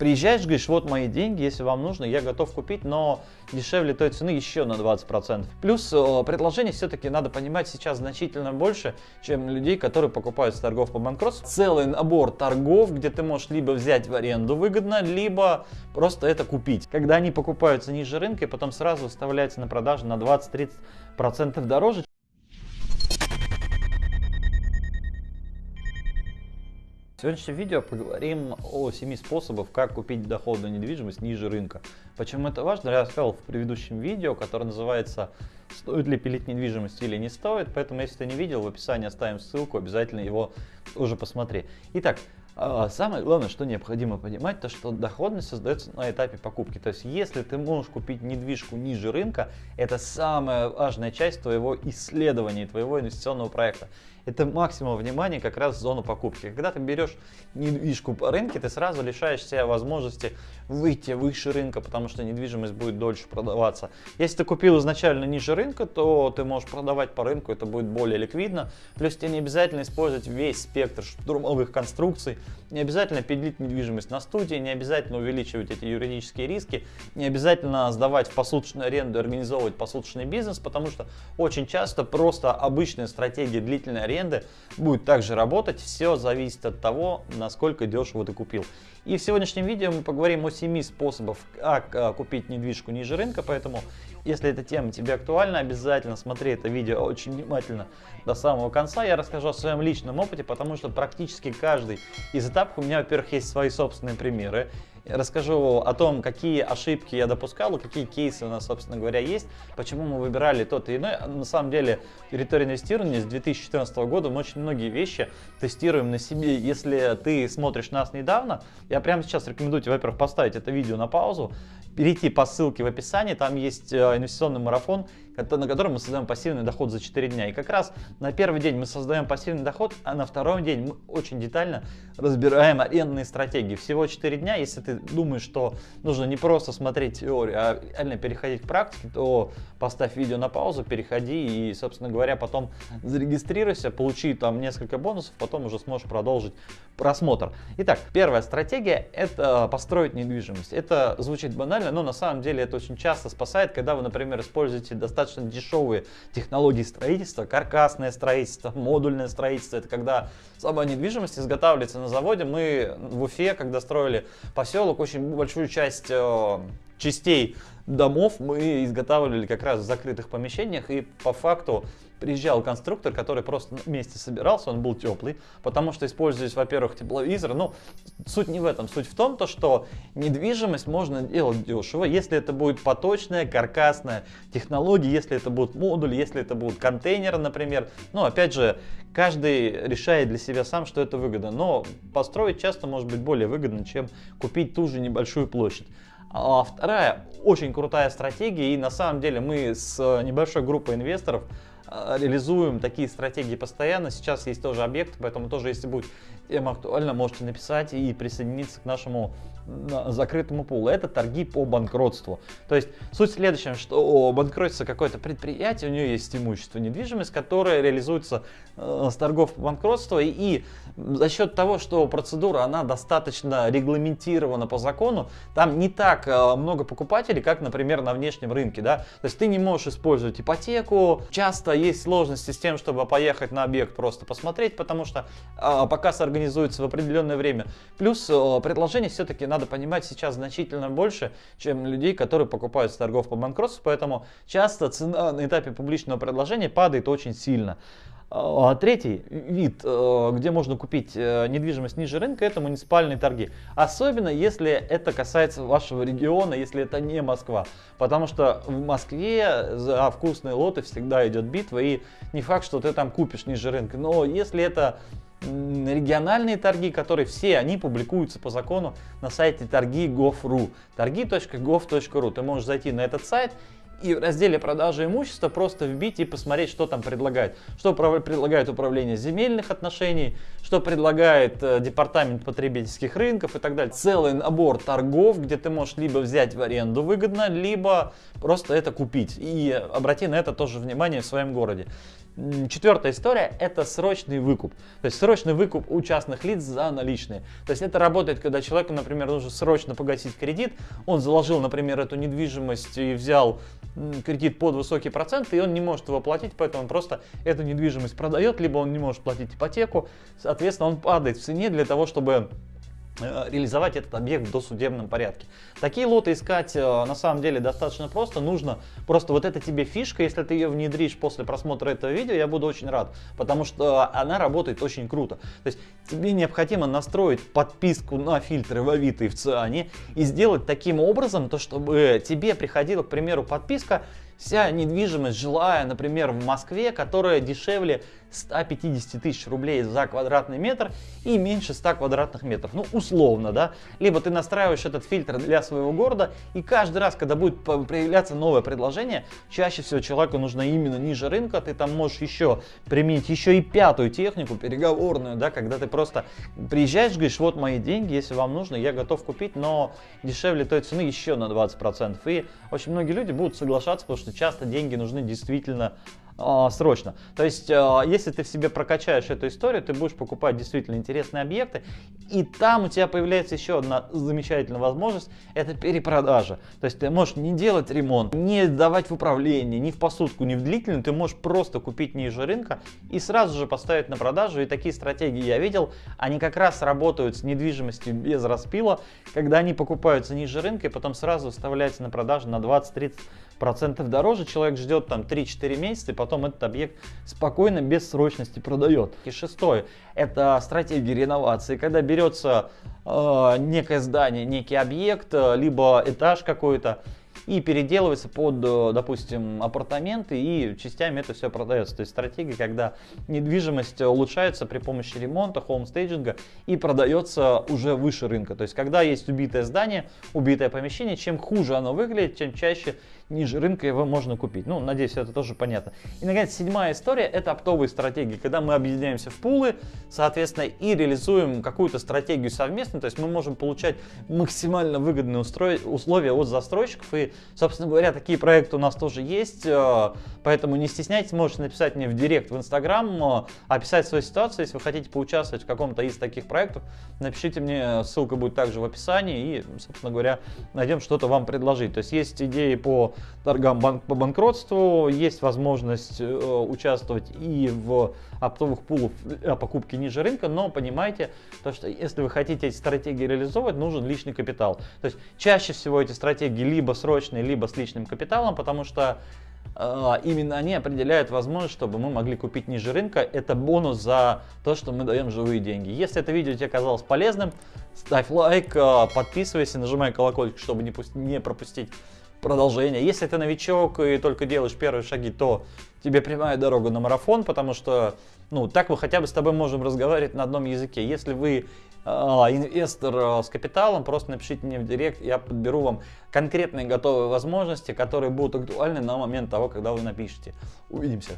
приезжаешь, говоришь, вот мои деньги, если вам нужно, я готов купить, но дешевле той цены еще на 20%. Плюс э, предложений все-таки надо понимать сейчас значительно больше, чем людей, которые покупают с торгов по банкротству. Целый набор торгов, где ты можешь либо взять в аренду выгодно, либо просто это купить. Когда они покупаются ниже рынка и потом сразу выставляются на продажу на 20-30% дороже, В сегодняшнем видео поговорим о 7 способах, как купить доходную недвижимость ниже рынка. Почему это важно, я рассказал в предыдущем видео, которое называется «Стоит ли пилить недвижимость или не стоит?». Поэтому, если ты не видел, в описании оставим ссылку, обязательно его уже посмотри. Итак, самое главное, что необходимо понимать, то что доходность создается на этапе покупки. То есть, если ты можешь купить недвижку ниже рынка, это самая важная часть твоего исследования, твоего инвестиционного проекта это максимум внимания как раз в зону покупки. Когда ты берешь недвижку по рынке, ты сразу лишаешь себя возможности выйти выше рынка, потому что недвижимость будет дольше продаваться. Если ты купил изначально ниже рынка, то ты можешь продавать по рынку, это будет более ликвидно. Плюс тебе не обязательно использовать весь спектр штурмовых конструкций, не обязательно пилить недвижимость на студии, не обязательно увеличивать эти юридические риски, не обязательно сдавать в посуточную аренду и организовывать посуточный бизнес, потому что очень часто просто обычная стратегия длительной аренды будет также работать. Все зависит от того, насколько дешево ты купил. И в сегодняшнем видео мы поговорим о 7 способах, как а, купить недвижку ниже рынка, поэтому если эта тема тебе актуальна, обязательно смотри это видео очень внимательно до самого конца. Я расскажу о своем личном опыте, потому что практически каждый из этапов у меня, во-первых, есть свои собственные примеры. Расскажу о том, какие ошибки я допускал, какие кейсы у нас, собственно говоря, есть, почему мы выбирали тот и иной. На самом деле, территория инвестирования с 2014 года мы очень многие вещи тестируем на себе. Если ты смотришь нас недавно, я прямо сейчас рекомендую тебе, во-первых, поставить это видео на паузу, перейти по ссылке в описании, там есть э, инвестиционный марафон, на котором мы создаем пассивный доход за 4 дня. И как раз на первый день мы создаем пассивный доход, а на второй день мы очень детально разбираем арендные стратегии. Всего 4 дня, если ты думаешь, что нужно не просто смотреть теорию, а реально переходить к практике, то поставь видео на паузу, переходи и, собственно говоря, потом зарегистрируйся, получи там несколько бонусов, потом уже сможешь продолжить просмотр. Итак, первая стратегия – это построить недвижимость. Это звучит банально, но на самом деле это очень часто спасает, когда вы, например, используете достаточно дешевые технологии строительства, каркасное строительство, модульное строительство. Это когда сама недвижимость изготавливается на заводе. Мы в Уфе, когда строили поселок, очень большую часть э, частей домов мы изготавливали как раз в закрытых помещениях и по факту приезжал конструктор, который просто вместе собирался, он был теплый, потому что использовались, во-первых, тепловизоры. Ну, суть не в этом, суть в том, то, что недвижимость можно делать дешево, если это будет поточная, каркасная технология, если это будут модули, если это будут контейнеры, например. Ну, опять же, каждый решает для себя сам, что это выгодно, но построить часто может быть более выгодно, чем купить ту же небольшую площадь. А вторая очень крутая стратегия, и на самом деле мы с небольшой группой инвесторов а, реализуем такие стратегии постоянно. Сейчас есть тоже объект, поэтому тоже, если будет тема актуальна, можете написать и присоединиться к нашему закрытому пулу. Это торги по банкротству. То есть суть в следующем, что банкротится какое-то предприятие, у нее есть имущество, недвижимость, которая реализуется э, с торгов по банкротству. И, за счет того, что процедура она достаточно регламентирована по закону, там не так э, много покупателей, как, например, на внешнем рынке. Да? То есть ты не можешь использовать ипотеку. Часто есть сложности с тем, чтобы поехать на объект просто посмотреть, потому что э, показ организуется в определенное время. Плюс э, предложение все-таки надо понимать сейчас значительно больше, чем людей, которые покупают с торгов по банкротству, поэтому часто цена на этапе публичного предложения падает очень сильно. А, третий вид, э, где можно купить э, недвижимость ниже рынка, это муниципальные торги. Особенно если это касается вашего региона, если это не Москва. Потому что в Москве за вкусные лоты всегда идет битва, и не факт, что ты там купишь ниже рынка. Но если это региональные торги, которые все они публикуются по закону на сайте торги.gov.ru. торги.gov.ru. Ты можешь зайти на этот сайт и в разделе продажи имущества просто вбить и посмотреть, что там предлагает. Что предлагает управление земельных отношений, что предлагает э, департамент потребительских рынков и так далее. Целый набор торгов, где ты можешь либо взять в аренду выгодно, либо просто это купить. И обрати на это тоже внимание в своем городе. Четвертая история – это срочный выкуп. То есть срочный выкуп у частных лиц за наличные. То есть это работает, когда человеку, например, нужно срочно погасить кредит, он заложил, например, эту недвижимость и взял кредит под высокий процент, и он не может его платить, поэтому он просто эту недвижимость продает, либо он не может платить ипотеку, соответственно, он падает в цене для того, чтобы реализовать этот объект в досудебном порядке. Такие лоты искать э, на самом деле достаточно просто. Нужно просто вот это тебе фишка, если ты ее внедришь после просмотра этого видео, я буду очень рад, потому что она работает очень круто. То есть тебе необходимо настроить подписку на фильтры в Авито и в Циане и сделать таким образом, то чтобы тебе приходила, к примеру, подписка Вся недвижимость жилая, например, в Москве, которая дешевле 150 тысяч рублей за квадратный метр и меньше 100 квадратных метров. Ну, условно, да. Либо ты настраиваешь этот фильтр для своего города, и каждый раз, когда будет появляться новое предложение, чаще всего человеку нужно именно ниже рынка, ты там можешь еще применить еще и пятую технику, переговорную, да, когда ты просто приезжаешь, говоришь, вот мои деньги, если вам нужно, я готов купить, но дешевле той цены еще на 20%. И очень многие люди будут соглашаться, потому что часто деньги нужны действительно а, срочно. То есть, а, если ты в себе прокачаешь эту историю, ты будешь покупать действительно интересные объекты, и там у тебя появляется еще одна замечательная возможность, это перепродажа. То есть, ты можешь не делать ремонт, не давать в управление, ни в посудку, ни в длительную, ты можешь просто купить ниже рынка и сразу же поставить на продажу. И такие стратегии я видел, они как раз работают с недвижимостью без распила, когда они покупаются ниже рынка и потом сразу вставляются на продажу на 20-30 процентов дороже, человек ждет там 3-4 месяца и потом этот объект спокойно, без срочности продает. И шестое, это стратегия реновации, когда берется э, некое здание, некий объект, э, либо этаж какой-то, и переделывается под, э, допустим, апартаменты и частями это все продается. То есть стратегия, когда недвижимость улучшается при помощи ремонта, хоумстейджинга и продается уже выше рынка. То есть когда есть убитое здание, убитое помещение, чем хуже оно выглядит, тем чаще ниже рынка его можно купить. Ну, надеюсь, это тоже понятно. И, наконец, седьмая история – это оптовые стратегии, когда мы объединяемся в пулы, соответственно, и реализуем какую-то стратегию совместно, то есть мы можем получать максимально выгодные условия от застройщиков, и, собственно говоря, такие проекты у нас тоже есть, э, поэтому не стесняйтесь, можете написать мне в директ в Инстаграм, э, описать свою ситуацию, если вы хотите поучаствовать в каком-то из таких проектов, напишите мне, ссылка будет также в описании, и, собственно говоря, найдем что-то вам предложить. То есть есть идеи по торгам банк по банкротству. Есть возможность э, участвовать и в оптовых пулах о покупке ниже рынка, но понимайте, то, что если вы хотите эти стратегии реализовывать, нужен личный капитал. То есть чаще всего эти стратегии либо срочные, либо с личным капиталом, потому что э, именно они определяют возможность, чтобы мы могли купить ниже рынка. Это бонус за то, что мы даем живые деньги. Если это видео тебе казалось полезным, ставь лайк, э, подписывайся, нажимай колокольчик, чтобы не пропустить продолжение. Если ты новичок и только делаешь первые шаги, то тебе прямая дорога на марафон, потому что, ну, так мы хотя бы с тобой можем разговаривать на одном языке. Если вы э, инвестор э, с капиталом, просто напишите мне в директ, я подберу вам конкретные готовые возможности, которые будут актуальны на момент того, когда вы напишете. Увидимся.